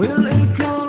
Will it come?